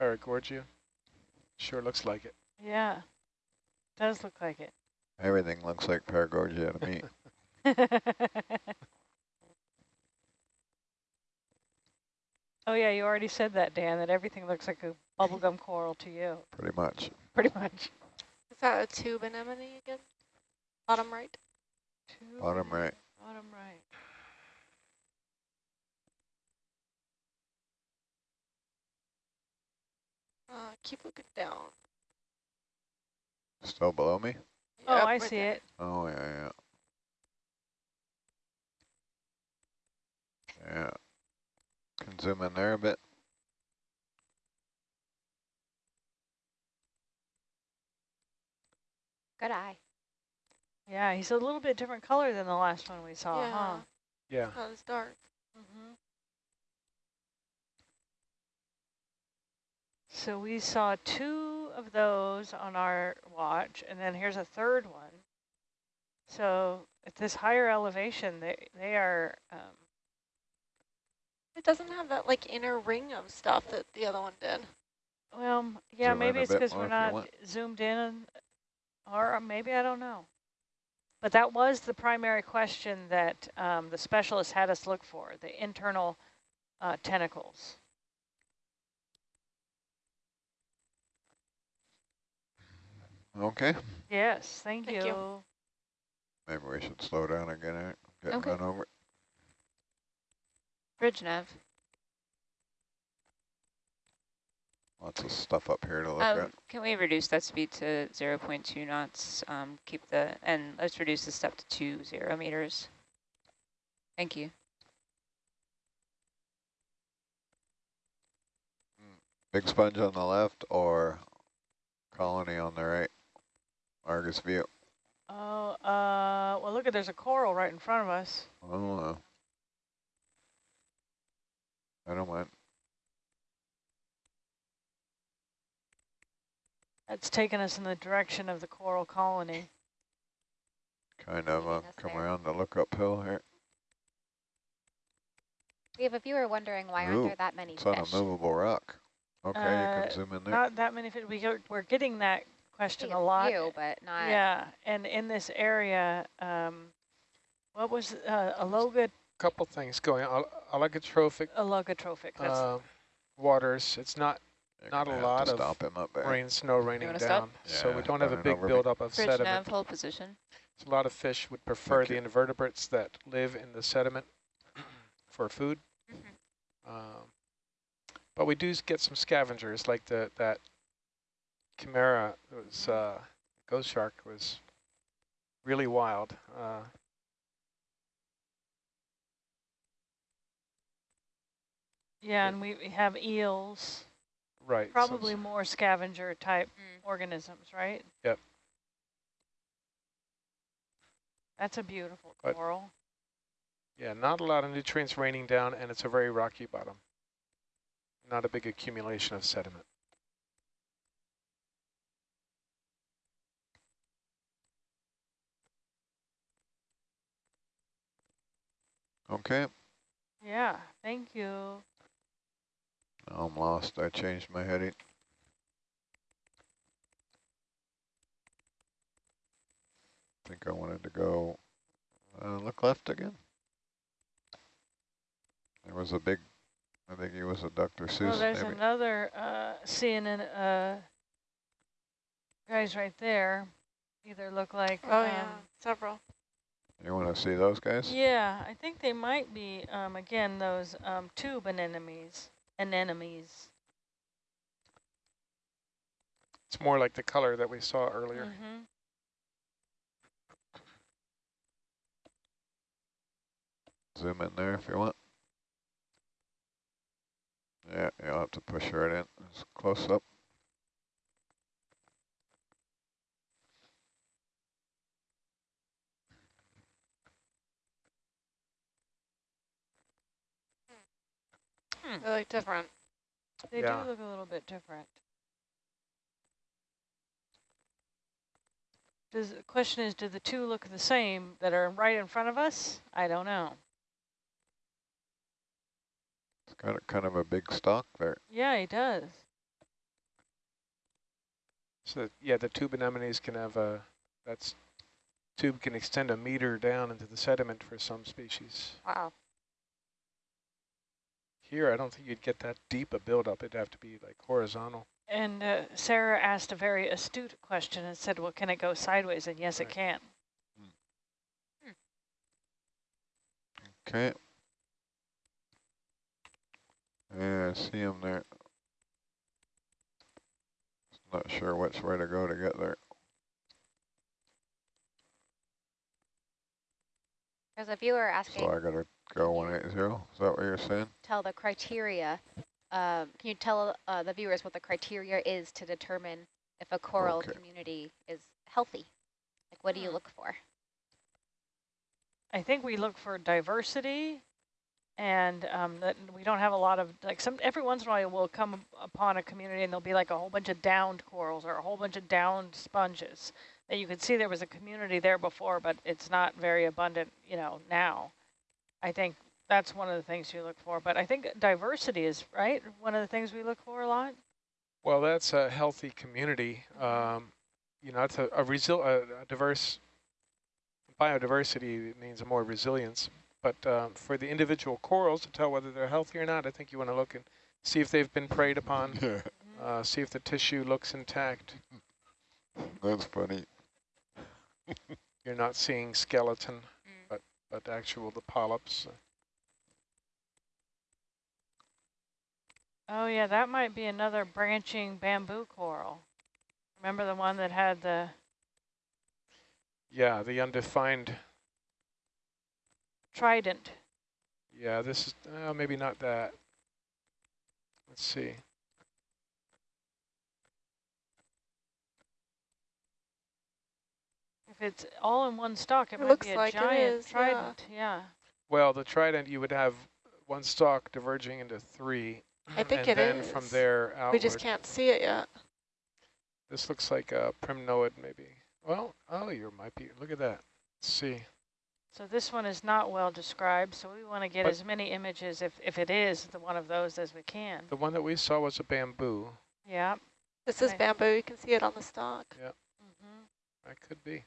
S10: Paragorgia. Sure looks like it.
S9: Yeah. Does look like it.
S7: Everything looks like Paragorgia to me.
S9: Oh yeah, you already said that, Dan, that everything looks like a bubblegum coral to you,
S7: Pretty much.
S9: pretty much.
S6: Is that a tube anemone again? Bottom right?
S9: Two
S7: Bottom right.
S9: Bottom right.
S6: Uh, keep looking down.
S7: Still below me?
S9: Oh,
S6: Yep,
S9: I
S6: right
S9: see
S6: there.
S9: it.
S7: Oh, yeah, yeah. Yeah. Can zoom in there a bit.
S6: Good eye.
S9: Yeah, he's a little bit different color than the last one we saw, huh?
S1: Yeah.
S6: Oh, it's dark.
S9: So we saw two of those on our watch, and then here's a third one. So at this higher elevation, they they are. Um,
S6: It doesn't have that like inner ring of stuff that the other one did.
S9: well, yeah,
S7: Zoom
S9: maybe it's because we're not zoomed in, or maybe I don't know. But that was the primary question that um, the specialist had us look for: the internal uh, tentacles.
S7: Okay.
S9: Yes, thank,
S6: Thank
S9: you.
S6: you.
S7: Maybe we should slow down again. Getting
S6: Okay.
S7: run over.
S6: Bridge nav.
S7: Lots of stuff up here to look
S3: Um,
S7: at.
S3: can we reduce that speed to 0.2 knots? Um, keep the, and let's reduce the step to two zero meters. Thank you.
S7: Big sponge on the left or colony on the right? Argus view.
S9: Oh, uh, well, look at there's a coral right in front of us.
S7: Oh, uh, I don't mind.
S9: That's taking us in the direction of the coral colony.
S7: Kind of uh, come
S8: there.
S7: around to look uphill here.
S8: We have a viewer wondering why aren't there that many
S7: It's on a movable rock. Okay, you
S9: Uh,
S7: can zoom in there.
S9: Not that many, fi- we go, we're getting that question
S8: See
S9: a lot.
S8: few, but not.
S9: Yeah, and in this area, um, what was, uh, alloga,
S10: couple things going on. Oligotrophic
S9: oligotrophic, that's,
S10: uh, waters. It's not
S7: You're
S10: not
S7: gonna
S10: a
S7: have
S10: lot
S7: to
S10: of
S7: stop him up there.
S10: rain, snow raining
S3: wanna stop?
S10: down, so we don't have a big buildup of
S3: Bridge
S10: sediment.
S3: nav, hold position.
S10: So a lot of fish would prefer the invertebrates that live in the sediment for food.
S6: Mhm.
S10: Um, but we do get some scavengers like the that chimera was uh, ghost shark was really wild. Uh,
S9: yeah, and we we have eels,
S10: right.
S9: probably
S10: it's-
S9: more scavenger type
S6: Mm.
S9: organisms, right?
S10: Yep.
S9: That's a beautiful
S10: But-
S9: coral.
S10: yeah, not a lot of nutrients raining down, and it's a very rocky bottom. Not a big accumulation of sediment.
S7: Okay.
S9: Yeah, thank you.
S7: I'm lost. I changed my heading. I think I wanted to go uh, look left again. There was a big, I think he was a Dr. Seuss.
S9: Well, there's
S7: maybe.
S9: another uh, CNN uh, guys right there. Either look like.
S6: Oh, yeah.
S9: um,
S6: Several.
S7: You want to see those guys?
S9: Yeah, I think they might be um, again those um, tube anemones. Anemones.
S10: It's more like the color that we saw earlier.
S9: Mhm.
S7: Zoom in there if you want. Yeah, you'll have to push right in. It's close up. Hmm.
S6: They look different.
S9: They
S10: Yeah.
S9: do look a little bit different. Does the question is, do the two look the same that are right in front of us? I don't know.
S7: It's got a, kind of a big stalk there.
S9: Yeah, he does.
S10: So yeah, the tube anemones can have a, that's, tube can extend a meter down into the sediment for some species.
S6: Wow.
S10: Here, I don't think you'd get that deep a buildup. It'd have to be like horizontal.
S9: And uh, Sarah asked a very astute question and said, well, can it go sideways? And yes, it can.
S7: Okay. Yeah, I see him there. Not sure which way to go to get there.
S8: There's a viewer
S7: So
S8: asking,
S7: I gotta go 180. Is that what you're saying?
S8: tell the criteria. Um, can you tell uh, the viewers what the criteria is to determine if a coral
S7: Okay.
S8: community is healthy? Like, what do you
S3: Hmm.
S8: look for?
S9: I think we look for diversity and um, that we don't have a lot of, like some, every once in a while we'll come upon a community and there'll be like a whole bunch of downed corals or a whole bunch of downed sponges that you could see there was a community there before, but it's not very abundant, you know, now. I think that's one of the things you look for, but I think diversity is, right, one of the things we look for a lot?
S10: Well, that's a healthy community. Um, you know, it's a, a, resil a, a diverse biodiversity means more resilience. But um, for the individual corals to tell whether they're healthy or not, I think you want to look and see if they've been preyed upon,
S7: Yeah,
S10: uh, see if the tissue looks intact.
S7: that's funny.
S10: You're not seeing skeleton. But actual the polyps.
S9: Oh yeah, that might be another branching bamboo coral. Remember the one that had the,
S10: Yeah, the undefined.
S9: trident?
S10: Yeah, this is uh, maybe not that. Let's see.
S9: It's all in one stalk, it,
S5: It
S9: might
S5: looks
S9: be a
S5: like
S9: giant
S5: is,
S9: trident. Yeah.
S10: Well, the trident you would have one stalk diverging into three.
S5: I think
S10: and then from there outward.
S5: We just can't see it yet.
S10: This looks like a primnoid, maybe. Well, oh, you might be. Look at that. Let's see.
S9: So this one is not well described, so we want to get
S10: But-
S9: as many images, if, if it is the one of those, as we can.
S10: The one that we saw was a bamboo.
S9: Yeah.
S5: This is bamboo. You can see it on the stalk.
S9: hmm
S10: That could be.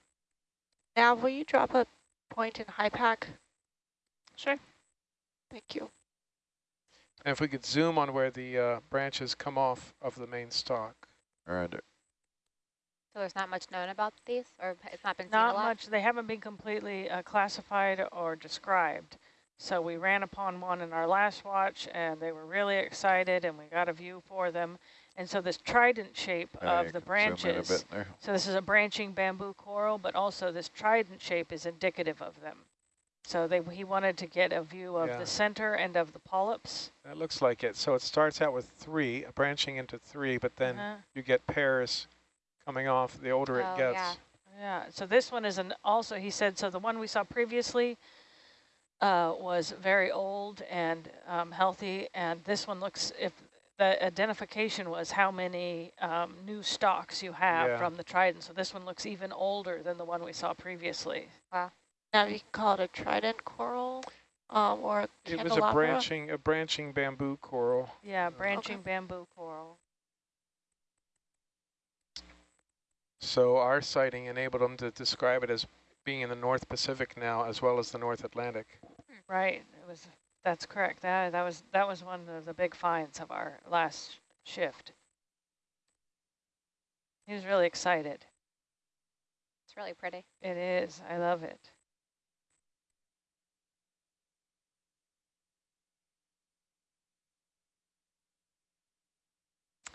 S5: Now, will you drop a point in HYPACK?
S9: Sure.
S5: Thank you.
S10: And if we could zoom on where the uh, branches come off of the main stalk.
S7: Roger.
S8: So there's not much known about these, or it's not been seen
S9: Not
S8: a lot?
S9: much. They haven't been completely uh, classified or described. So we ran upon one in our last watch, and they were really excited, and we got a view for them. And so this trident shape
S7: you
S9: of the
S7: can zoom in a
S9: branches, so this is a branching bamboo coral, but also this trident shape is indicative of them. So they, he wanted to get a view of
S10: Yeah.
S9: the center and of the polyps.
S10: That looks like it. So it starts out with three, branching into three, but then
S9: Uh-huh.
S10: you get pairs coming off the older
S8: Oh,
S10: it gets.
S8: yeah.
S9: Yeah, so this one is an also, he said, so the one we saw previously uh, was very old and um, healthy, and this one looks, if the identification was how many um, new stalks you have
S10: Yeah.
S9: from the trident, so this one looks even older than the one we saw previously. Wow.
S5: Now, you can call it a trident coral um, or a
S10: It was a branching, a branching bamboo coral.
S9: Yeah, branching bamboo coral.
S10: So our sighting enabled them to describe it as being in the North Pacific now, as well as the North Atlantic.
S9: Right, it was, that's correct. That, that was that was one of the big finds of our last shift. He was really excited.
S8: It's really pretty.
S9: It is. I love it.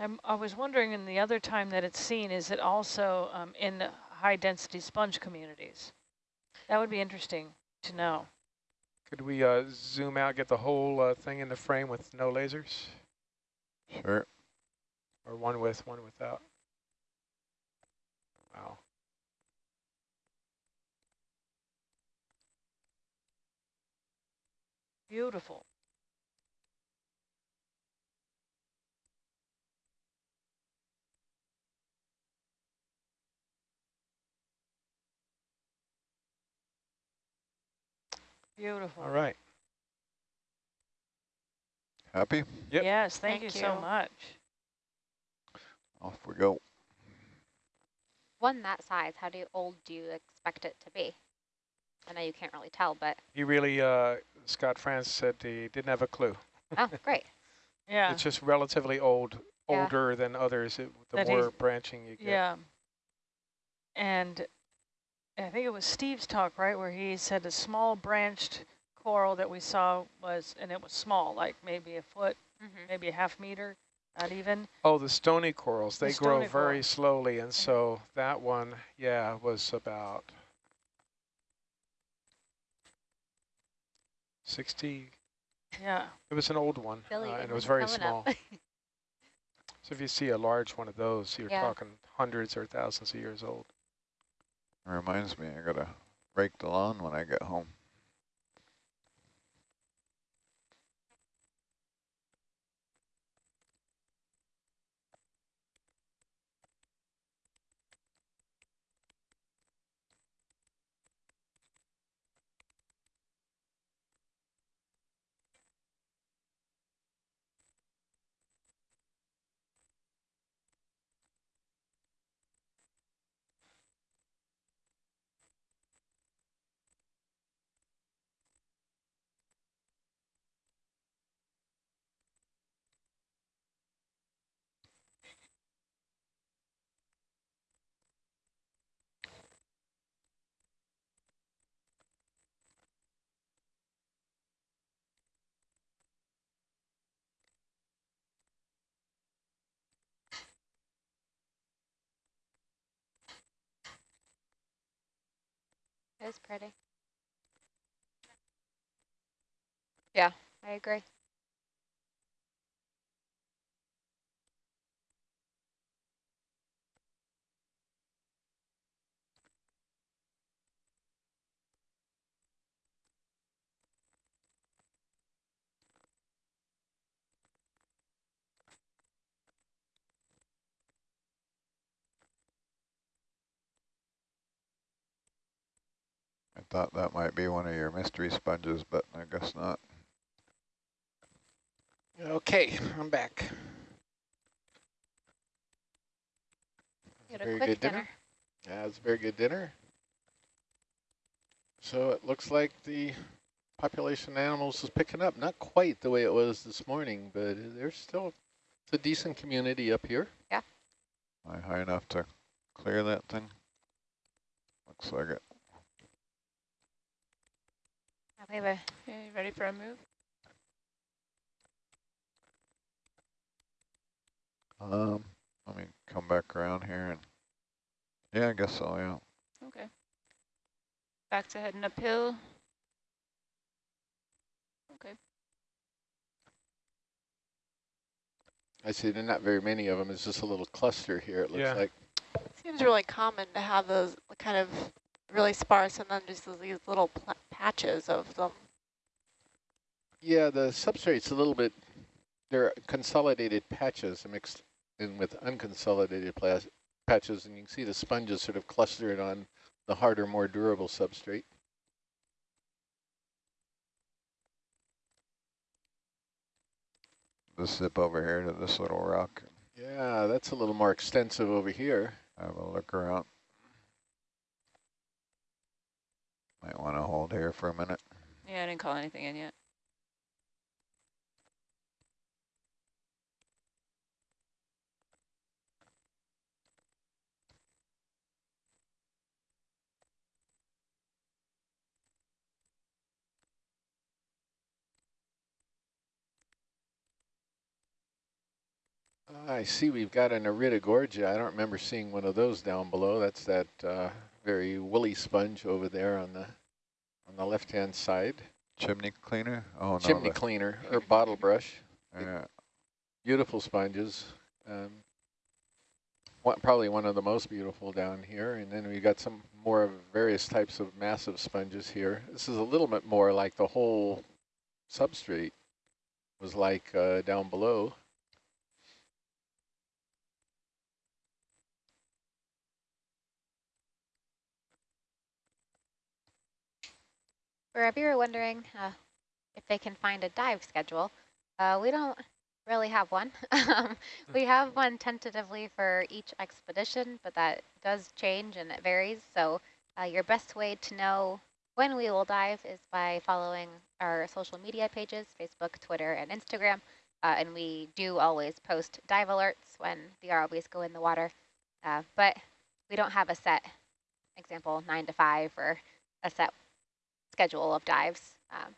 S9: I'm, I was wondering in the other time that it's seen, is it also um, in high density sponge communities? That would be interesting to know.
S10: Could we uh, zoom out, get the whole uh, thing in the frame with no lasers?
S7: Sure.
S10: Or one with, one without? Wow.
S9: Beautiful. Beautiful.
S10: All right.
S7: Happy?
S10: Yep.
S9: Yes, thank,
S5: Thank
S9: you so much.
S7: Off we go.
S8: One that size, how do old do you expect it to be? I know you can't really tell, but
S10: He really, uh, Scott France said he didn't have a clue.
S8: Oh, great.
S9: Yeah.
S10: It's just relatively old,
S8: Yeah.
S10: older than others. It, the
S9: That
S10: more branching you get.
S9: Yeah. And I think it was Steve's talk, right, where he said a small branched coral that we saw was, and it was small, like maybe a foot,
S8: Mhm.
S9: maybe a half meter, not even.
S10: Oh, the stony corals,
S9: The
S10: they grow very
S9: coral.
S10: slowly. And so that one, yeah, was about 60.
S9: Yeah.
S10: It was an old one,
S8: Billy
S10: uh, and it was very small. So if you see a large one of those, you're
S8: Yeah.
S10: talking hundreds or thousands of years old.
S7: Reminds me, I gotta rake the lawn when I get home.
S8: It's pretty.
S6: Yeah.
S8: I agree.
S7: Thought that might be one of your mystery sponges, but I guess not.
S1: Okay, I'm back.
S8: Had a
S1: Very
S8: quick
S1: good
S8: dinner.
S1: dinner. Yeah, it's a very good dinner. So it looks like the population of animals is picking up. Not quite the way it was this morning, but there's still it's a decent community up here. Yeah.
S7: Am I high enough to clear that thing? Looks like it.
S8: We have
S3: you ready for a move?
S7: Um, let me come back around here and, yeah, I guess so, yeah.
S3: Okay. Back to heading uphill. Okay.
S1: I see there are not very many of them. It's just a little cluster here, it looks
S10: Yeah.
S1: like.
S5: Seems really common to have those kind of really sparse and then just these little pla- patches of them.
S1: Yeah, the substrate's a little bit, they're consolidated patches mixed in with unconsolidated patches, and you can see the sponges sort of clustered on the harder, more durable substrate.
S7: Just zip over here to this little rock,
S1: Yeah, that's a little more extensive over here.
S7: have a look around. Might want to hold here for a minute.
S3: Yeah, I didn't call anything in yet.
S1: I see we've got an Iridogorgia. I don't remember seeing one of those down below. That's that uh, very woolly sponge over there on the on the left-hand side.
S7: Chimney cleaner? Oh, no.
S1: Chimney cleaner or bottle brush.
S7: Yeah,
S1: Beautiful sponges. Um, one, probably one of the most beautiful down here. And then we've got some more of various types of massive sponges here. This is a little bit more like the whole substrate was like uh, down below.
S8: For if you were wondering uh, if they can find a dive schedule, uh, we don't really have one. um, we have one tentatively for each expedition, but that does change and it varies. So uh, your best way to know when we will dive is by following our social media pages, Facebook, Twitter, and Instagram. Uh, and we do always post dive alerts when the ROVs go in the water. Uh, but we don't have a set example, 9 to 5 or a set schedule of dives. Um,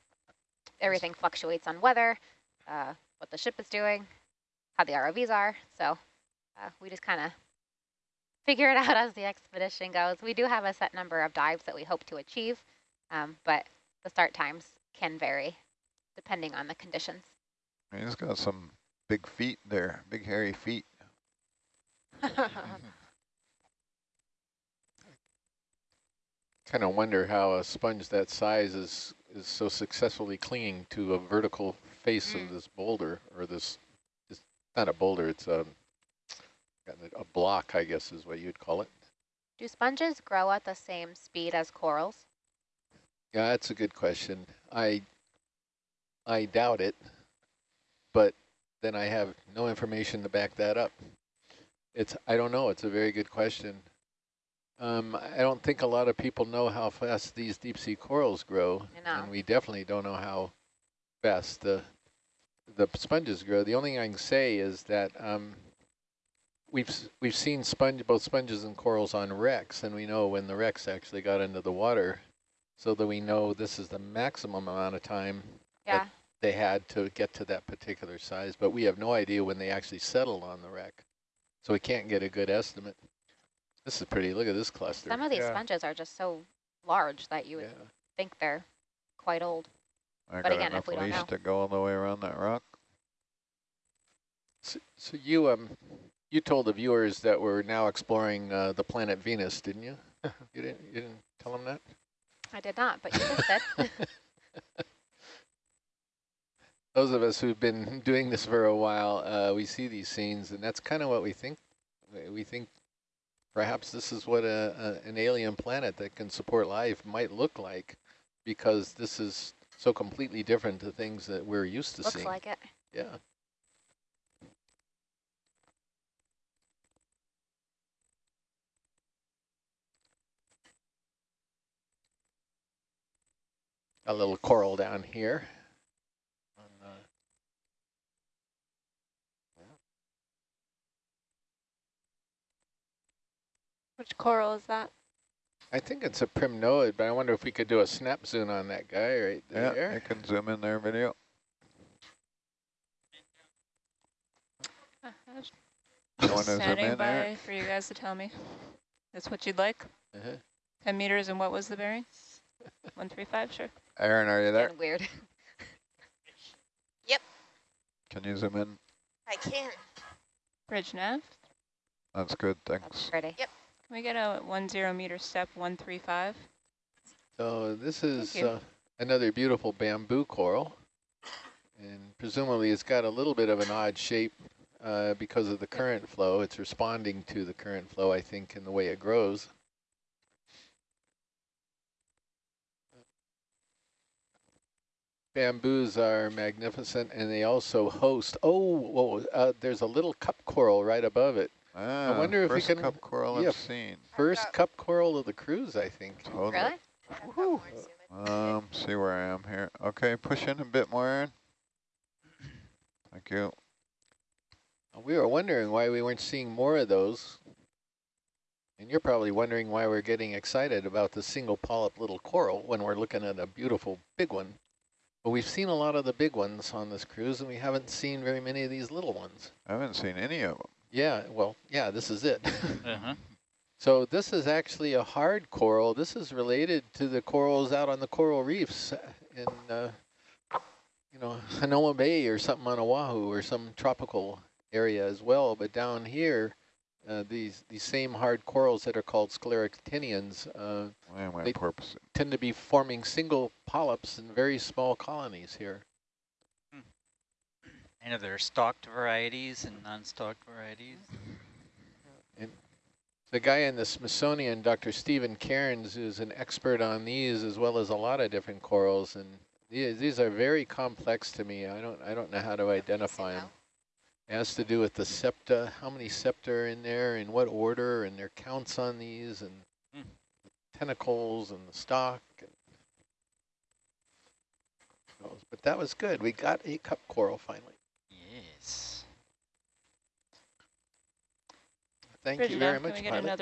S8: everything fluctuates on weather, uh, what the ship is doing, how the ROVs are. So uh, we just kind of figure it out as the expedition goes. We do have a set number of dives that we hope to achieve, um, but the start times can vary depending on the conditions.
S7: He's got some big feet there, big hairy feet.
S1: kind of wonder how a sponge that size is is so successfully clinging to a vertical face
S8: Mm.
S1: of this boulder or this it's not a boulder it's a a block i guess is what you'd call it
S8: Do sponges grow at the same speed as corals?
S1: yeah that's a good question i i doubt it but then i have no information to back that up it's i don't know it's a very good question um, I don't think a lot of people know how fast these deep sea corals grow, and we definitely don't know how fast the the sponges grow. The only thing I can say is that um, we've we've seen sponge both sponges and corals on wrecks, and we know when the wrecks actually got into the water, so that we know this is the maximum amount of time
S8: Yeah.
S1: they had to get to that particular size. But we have no idea when they actually settled on the wreck, so we can't get a good estimate. This is pretty. Look at this cluster.
S8: Some of these
S10: Yeah.
S8: sponges are just so large that you would
S1: yeah.
S8: think they're quite old.
S7: I
S8: But
S7: got
S8: again, if
S7: enough
S8: we don't
S7: leash
S8: know.
S7: to go all the way around that rock.
S1: So, so you um you told the viewers that we're now exploring uh, the planet Venus, didn't you? you didn't you didn't tell them that?
S8: I did not, but you just did.
S1: Those of us who've been doing this for a while, uh, we see these scenes, and that's kind of what we think. We- We think perhaps this is what a, a an alien planet that can support life might look like, because this is so completely different to things that we're used to
S8: Looks
S1: seeing.
S8: Looks like it.
S1: Yeah. A little coral down here.
S3: Which coral is that?
S1: I think it's a primnoid, but I wonder if we could do a snap zoom on that guy right there.
S7: Yeah,
S1: there.
S7: you can zoom in there video. You want to
S3: Standing
S7: in there?
S3: by for you guys to tell me. That's what you'd like?
S1: Uh-huh.
S3: 10 meters and what was the bearing? 135, sure.
S7: Aaron, are you there?
S8: Getting weird. Yep.
S7: Can you zoom in?
S6: I can.
S3: Bridge nav.
S7: That's good, thanks.
S8: That's
S7: thanks.
S8: pretty.
S3: Can we get a 10 meter step 135?
S1: So this is uh, another beautiful bamboo coral. And presumably it's got a little bit of an odd shape uh, because of the current flow. It's responding to the current flow, I think, in the way it grows. Bamboos are magnificent, and they also host, oh, whoa, uh, there's a little cup coral right above it.
S7: Ah,
S1: wonder if we
S7: first
S1: can-
S7: cup coral
S1: yeah.
S7: I've seen.
S1: First cup coral of the cruise, I think.
S7: Totally.
S8: Really?
S6: I've got more zoom in.
S7: Um, see where I am here. Okay, push in a bit more, Aaron. Thank you.
S1: We were wondering why we weren't seeing more of those. And you're probably wondering why we're getting excited about the single polyp little coral when we're looking at a beautiful big one. But we've seen a lot of the big ones on this cruise, and we haven't seen very many of these little ones.
S7: I haven't seen any of them.
S1: Yeah, well, yeah, this is it.
S2: Uh-huh.
S1: so this is actually a hard coral. This is related to the corals out on the coral reefs in, uh, you know, Hanauma Bay or something on Oahu or some tropical area as well. But down here, uh, these these same hard corals that are called scleractinians uh,
S7: Why
S1: They-
S7: porpoising?
S1: tend to be forming single polyps in very small colonies here.
S2: And are there are stalked varieties and non-stalked varieties?
S1: The guy in the Smithsonian, Dr. Stephen Cairns, is an expert on these as well as a lot of different corals, and these, these are very complex to me. I don't I don't know how to identify them. It has to do with the septa, how many septa are in there, in what order, and their counts on these, and
S2: Hmm.
S1: tentacles and the stalk. And goes. But that was good. We got a cup coral finally.
S2: Yes.
S1: Thank
S3: Good
S1: you very much, pilot.